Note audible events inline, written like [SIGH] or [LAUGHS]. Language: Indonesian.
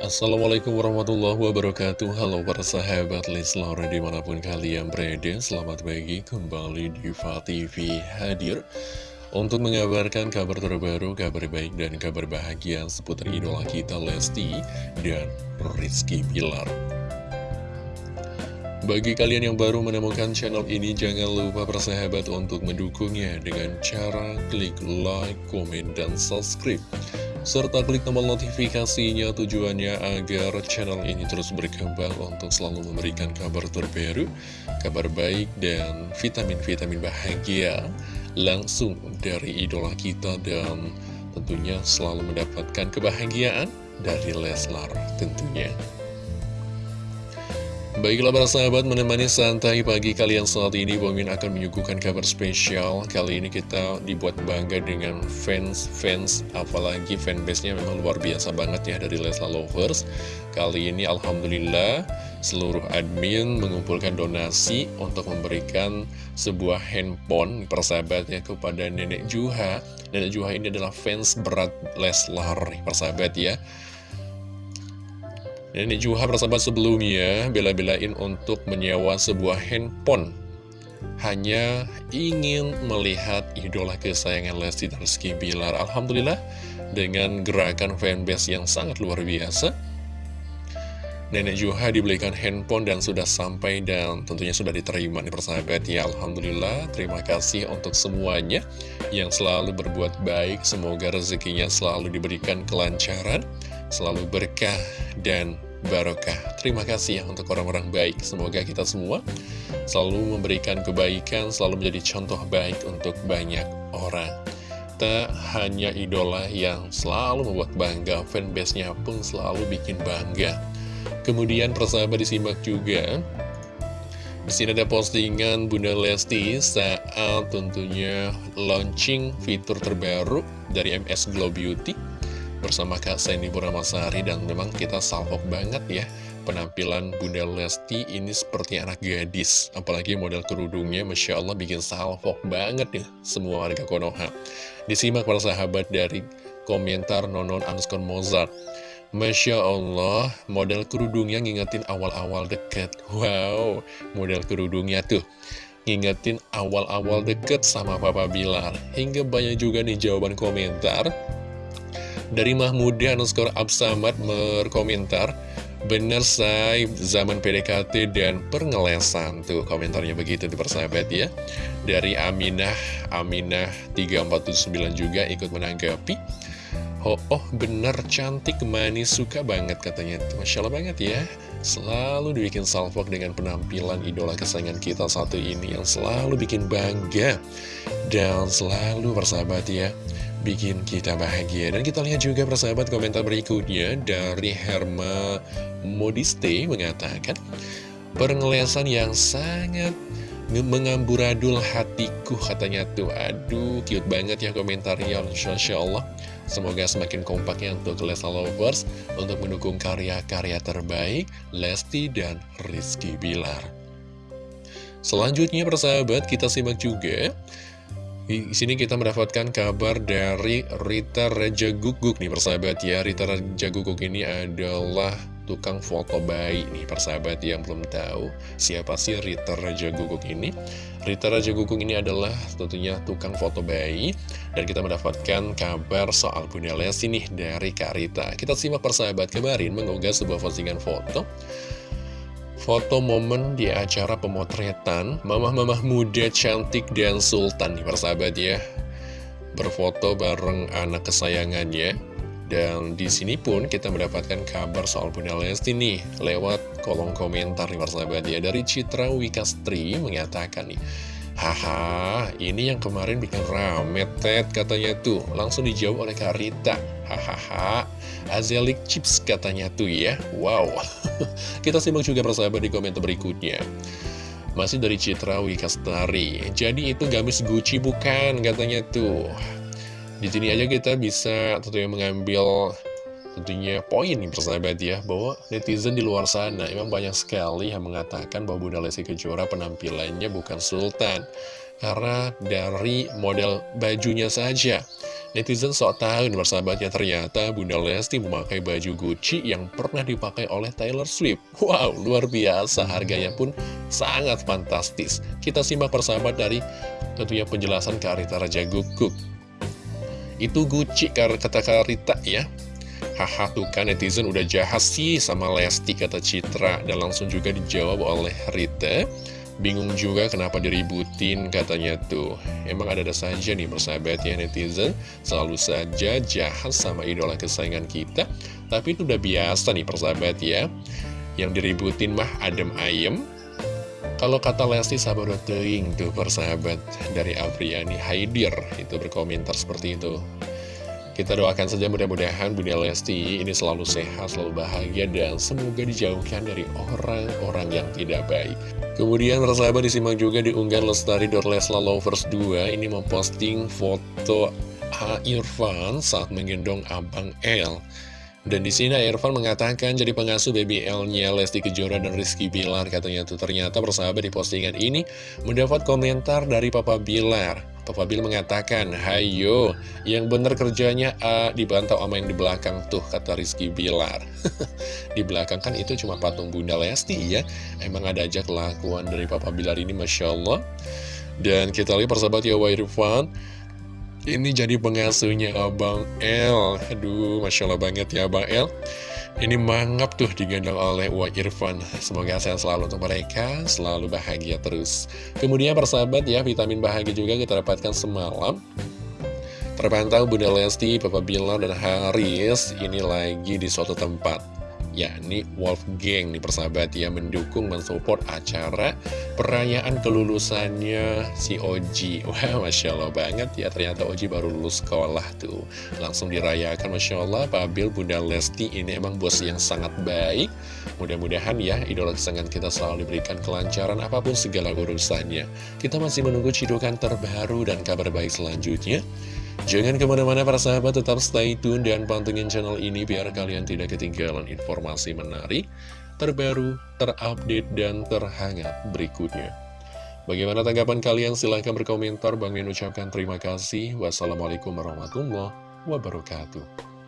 Assalamualaikum warahmatullahi wabarakatuh. Halo para sahabat Leslar di mana pun kalian berada Selamat pagi. Kembali di TV hadir Untuk mengabarkan kabar terbaru, kabar baik dan kabar bahagia Seputar idola kita Lesti dan Rizky Pilar bagi kalian yang baru menemukan channel ini, jangan lupa persahabat untuk mendukungnya dengan cara klik like, komen, dan subscribe serta klik tombol notifikasinya tujuannya agar channel ini terus berkembang untuk selalu memberikan kabar terbaru, kabar baik, dan vitamin-vitamin bahagia langsung dari idola kita dan tentunya selalu mendapatkan kebahagiaan dari Leslar tentunya. Baiklah para sahabat menemani santai pagi kalian saat ini Bomin akan menyuguhkan kabar spesial. Kali ini kita dibuat bangga dengan fans-fans Apalagi fanbase-nya memang luar biasa banget ya dari Lesla Lovers. Kali ini Alhamdulillah seluruh admin mengumpulkan donasi Untuk memberikan sebuah handphone persahabatnya kepada Nenek Juha. Nenek Juha ini adalah fans berat Leslar persahabat ya Nenek Juha persahabat sebelumnya bela-belain untuk menyewa sebuah handphone. Hanya ingin melihat idola kesayangan Lesti Rizky Bilar Alhamdulillah dengan gerakan fanbase yang sangat luar biasa. Nenek Juha dibelikan handphone dan sudah sampai dan tentunya sudah diterima nih persahabat. Ya Alhamdulillah terima kasih untuk semuanya yang selalu berbuat baik. Semoga rezekinya selalu diberikan kelancaran selalu berkah dan barokah. Terima kasih ya untuk orang-orang baik. Semoga kita semua selalu memberikan kebaikan, selalu menjadi contoh baik untuk banyak orang. Tak hanya idola yang selalu membuat bangga, fanbase-nya pun selalu bikin bangga. Kemudian persahabat disimak juga di sini ada postingan Bunda Lesti saat tentunya launching fitur terbaru dari MS Glow Beauty bersama Kak Sandy Puramasari dan memang kita salvok banget ya penampilan Bunda Lesti ini seperti anak gadis apalagi model kerudungnya Masya Allah bikin salvok banget ya semua warga Konoha disimak para sahabat dari komentar Nonon Anskon Mozart Masya Allah, model kerudungnya ngingetin awal-awal deket. Wow, model kerudungnya tuh ngingetin awal-awal deket sama Papa Bilar. Hingga banyak juga nih jawaban komentar dari Mahmudi underscore Absamad berkomentar Bener say, zaman PDKT dan pengelesan. Tuh komentarnya begitu di persahabat ya. Dari Aminah, Aminah 3479 juga ikut menanggapi. Oh, oh bener cantik manis suka banget katanya Masya Allah banget ya. Selalu dibikin salvok dengan penampilan idola kesayangan kita satu ini Yang selalu bikin bangga Dan selalu persahabat ya bikin kita bahagia. Dan kita lihat juga persahabat komentar berikutnya dari Herma Modiste mengatakan, Perngelesan yang sangat mengamburadul hatiku katanya tuh. Aduh cute banget ya komentarnya Insya Allah semoga semakin kompaknya untuk Lesa Lovers untuk mendukung karya-karya terbaik Lesti dan Rizky Bilar. Selanjutnya persahabat kita simak juga di sini kita mendapatkan kabar dari Rita Raja Guguk nih persahabat ya. Rita Raja Guguk ini adalah tukang foto bayi nih persahabat yang belum tahu siapa sih Rita Raja Guguk ini. Rita Raja Guguk ini adalah tentunya tukang foto bayi. Dan kita mendapatkan kabar soal Bunda Lesti nih dari Kak Rita. Kita simak persahabat kemarin mengunggah sebuah postingan foto Foto momen di acara pemotretan Mamah-mamah muda cantik dan sultan nih persahabat ya Berfoto bareng anak kesayangannya Dan di sini pun kita mendapatkan kabar soal Bunda Lesti nih Lewat kolom komentar nih persahabat ya Dari Citra Wikastri mengatakan nih Haha, ini yang kemarin bikin rame, Ted, katanya tuh. Langsung dijawab oleh Kak Rita. Hahaha, Azelik Chips katanya tuh ya. Wow. [LAUGHS] Kita simak juga persahabat di komentar berikutnya. Masih dari Citra Wikastari. Jadi itu gamis Gucci bukan, katanya tuh. Di sini aja kita bisa tentunya mengambil tentunya poin nih persahabat ya bahwa netizen di luar sana emang banyak sekali yang mengatakan bahwa Bunda Lesti Kejora penampilannya bukan sultan karena dari model bajunya saja Netizen sok tahu nih persahabatnya ternyata Bunda Lesti memakai baju Gucci yang pernah dipakai oleh Taylor Swift. Wow, luar biasa, harganya pun sangat fantastis. Kita simak persahabat dari tentunya penjelasan Karita Raja Guguk. Itu Gucci kata Karita ya. Haha tuh kan netizen udah jahat sih sama Lesti kata Citra dan langsung juga dijawab oleh Rita. Bingung juga kenapa diributin katanya tuh. Emang ada-ada saja nih persahabat ya netizen. Selalu saja jahat sama idola kesayangan kita. Tapi itu udah biasa nih persahabat ya. Yang diributin mah adem ayem. Kalau kata Lesti sabar teing tuh persahabat Dari Apriani Haidir Itu berkomentar seperti itu kita doakan saja mudah-mudahan Bunda Lesti ini selalu sehat, selalu bahagia, dan semoga dijauhkan dari orang-orang yang tidak baik. Kemudian persahabat disimak juga di unggahan Lestari Dorlesla Lovers 2 ini memposting foto A Irfan saat menggendong Abang L. Dan di sini Irfan mengatakan jadi pengasuh baby L-nya Lesti Kejora dan Rizky Bilar katanya tuh ternyata persahabat di postingan ini mendapat komentar dari Papa Bilar. Papa mengatakan, Hayo, yang bener kerjanya uh, dibantau sama yang di belakang tuh, kata Rizky Bilar. [LAUGHS] di belakang kan itu cuma patung Bunda Lesti ya. Emang ada aja kelakuan dari Papa Bilar ini, Masya Allah. Dan kita lihat persahabat ya, Wairfan. Ini jadi pengasuhnya Abang L. Aduh, Masya Allah banget ya Abang L. Ini mangap tuh digendong oleh Wa Irfan. Semoga sehat selalu untuk mereka, selalu bahagia terus. Kemudian persahabat ya, vitamin bahagia juga kita dapatkan semalam. Terpantau Bunda Lesti, Papa Bilar, dan Haris ini lagi di suatu tempat yakni Wolfgang nih persahabat ya mendukung mensupport acara perayaan kelulusannya si Oji. [LAUGHS] Wah Masya Allah banget. Ya ternyata Oji baru lulus sekolah tuh. Langsung dirayakan Masya Allah. Pak Bil Bunda Lesti ini emang bos yang sangat baik. Mudah-mudahan ya idola kesenangan kita selalu diberikan kelancaran apa pun segala urusannya. Kita masih menunggu cidukan terbaru dan kabar baik selanjutnya Jangan ke mana-mana para sahabat, tetap stay tune dan pantengin channel ini biar kalian tidak ketinggalan informasi menarik, terbaru, terupdate, dan terhangat berikutnya. Bagaimana tanggapan kalian? Silahkan berkomentar. Bang Min ucapkan terima kasih. Wassalamualaikum warahmatullahi wabarakatuh.